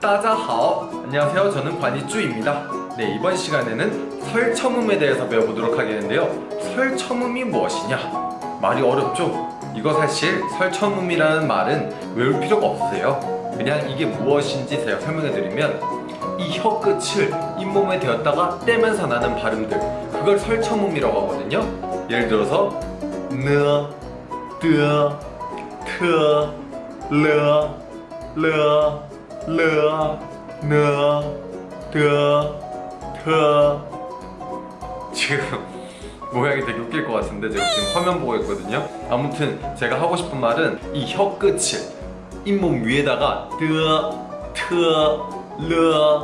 따자하오. 안녕하세요. 저는 관이쭈입니다. 네 이번 시간에는 설첨음에 대해서 배워보도록 하겠는데요. 설첨음이 무엇이냐? 말이 어렵죠? 이거 사실 설첨음이라는 말은 외울 필요가 없으세요. 그냥 이게 무엇인지 제가 설명해드리면 이 혀 끝을 잇몸에 대었다가 떼면서 나는 발음들 그걸 설첨음이라고 하거든요. 예를 들어서 느, 뜨, 트, 르, 르, 트 지금 모양이 되게 웃길 것 같은데 제가 지금 화면 보고 있거든요. 아무튼 제가 하고 싶은 말은 이 혀 끝을 잇몸 위에다가 뜨, 트, 르,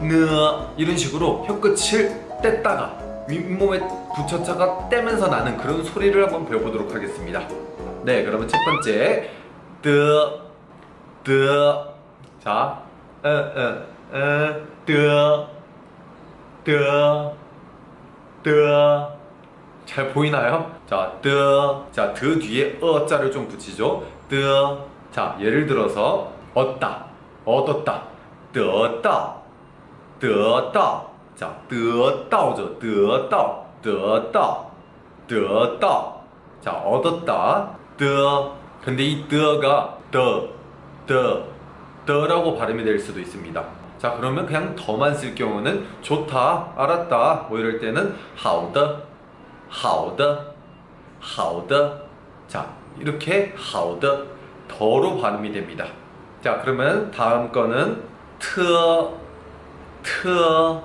느 이런 식으로 혀 끝을 뗐다가 윗몸에 붙였다가 떼면서 나는 그런 소리를 한번 배워보도록 하겠습니다. 네 그러면 첫 번째 뜨, 뜨 자, 어, 어, 어, 뜨, 뜨, 뜨. 잘 보이나요? 자, 뜨. 자, 드 뒤에 어자를 좀 붙이죠. 뜨. 자, 예를 들어서 얻다, 얻었다,得到, 得到. 자, 得到죠. 得到,得到,得到. 자, 얻었다. 得. 근데 이 得가 的, 的, 的라고 발음이 될 수도 있습니다. 자, 그러면 그냥 더만 쓸 경우는 좋다, 알았다, 뭐 이럴 때는 好的,好的,好的. 자, 이렇게 好的, 더로 발음이 됩니다. 자, 그러면 다음 거는 特,特,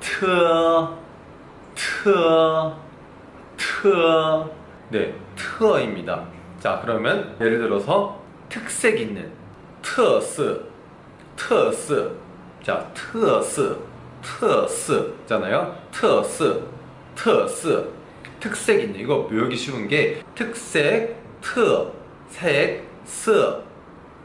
特,特,特. 네, 特입니다. 자, 그러면 예를 들어서 특색 있는 特色,特色. 자, 特色,特色 잖아요. 特色,特色. 특색 있는 이거 외우기 쉬운 게 특색, 特, 색, 色.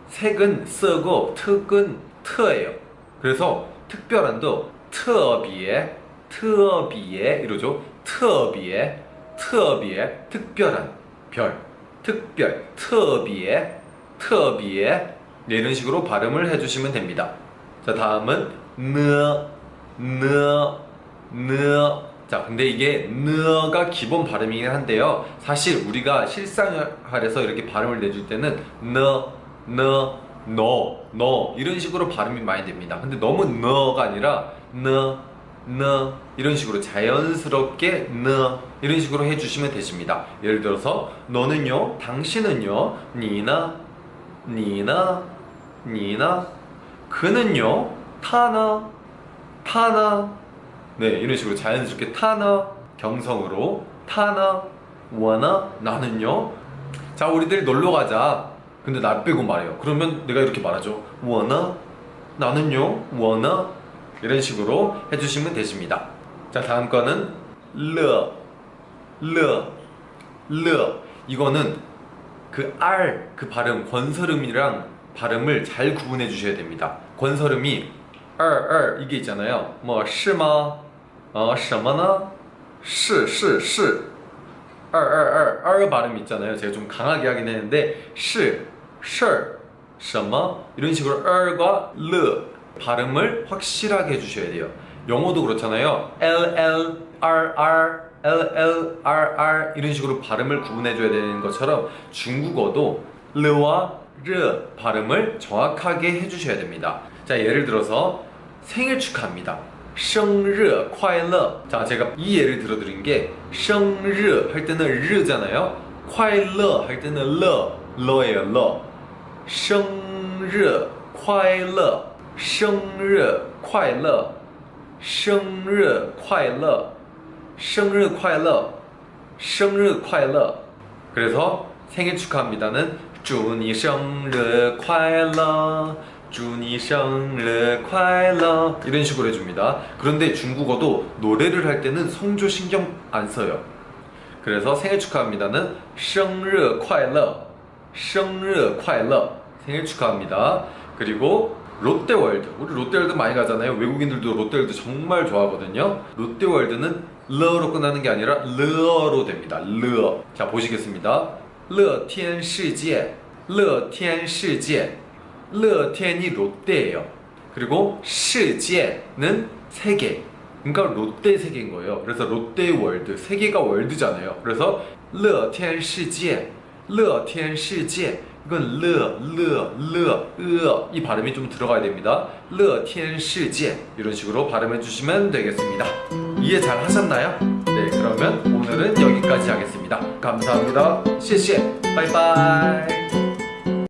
색은 쓰고 특은 특예요. 그래서 특별한도 特别,特别 이러죠. 特别,特别 특별한 별, 특별, 特别,特别 네, 이런 식으로 발음을 해주시면 됩니다. 자 다음은 느, 느, 느. 자 근데 이게 느가 기본 발음이긴 한데요. 사실 우리가 실생활에서 이렇게 발음을 내줄 때는 느, 느, 너, 너 이런 식으로 발음이 많이 됩니다. 근데 너무 너가 아니라 느, 느 이런 식으로 자연스럽게 느 이런 식으로 해주시면 되십니다. 예를 들어서 너는요, 당신은요, 니나, 니나, 니나, 그는요, 타나, 타나, 네 이런 식으로 자연스럽게 타나 경성으로 타나, 원나 나는요. 자 우리들 놀러 가자. 근데 나 빼고 말해요. 그러면 내가 이렇게 말하죠. 원나 나는요, 원나 이런 식으로 해주시면 되십니다. 자 다음 거는 르, 르, 르 이거는 그 R 그 발음 권설음이랑 발음을 잘 구분해 주셔야 됩니다. 권설음이 二二 이게 있잖아요. 뭐 是吗? 어, 什么呢?是是是 222 2 발음 있잖아요. 제가 좀 강하게 하긴 했는데 是 실, 什么 이런 식으로 2과 르 발음을 확실하게 해주셔야 돼요. 영어도 그렇잖아요. L L R R L L R R 이런 식으로 발음을 구분해줘야 되는 것처럼 중국어도 르와 르 발음을 정확하게 해주셔야 됩니다. 자 예를 들어서 생일 축하합니다. 生日快乐. 자 제가 이 예를 들어드린 게 生日 할 때는 르잖아요. 快乐 할 때는 러 러예요 러. 生日快乐. 生日快乐. 生日快乐. 生日快乐. 生日快乐. 그래서 생일 축하합니다는 祝你生日快乐祝你生日快乐 이런 식으로 해줍니다 그런데 중국어도 노래를 할 때는 성조 신경 안 써요 그래서 생일 축하합니다는 生日快乐生日快乐 생일 축하합니다 그리고 롯데월드 우리 롯데월드 많이 가잖아요 외국인들도 롯데월드 정말 좋아하거든요 롯데월드는 러로 끝나는 게 아니라 르어로 됩니다 르자 보시겠습니다 乐天世界乐天世界 乐天이 롯데예요. 그리고 世界는 세계. 그러니까 롯데 세계인 거예요. 그래서 롯데 월드. 세계가 월드잖아요. 그래서 乐天世界. 乐天世界. 이건 르, 르, 르, 으, 이 발음이 좀 들어가야 됩니다. 乐天世界 이런 식으로 발음해 주시면 되겠습니다. 이해 잘 하셨나요? 네, 그러면 오늘은 여기까지 하겠습니다. 감사합니다. 谢谢. 바이바이.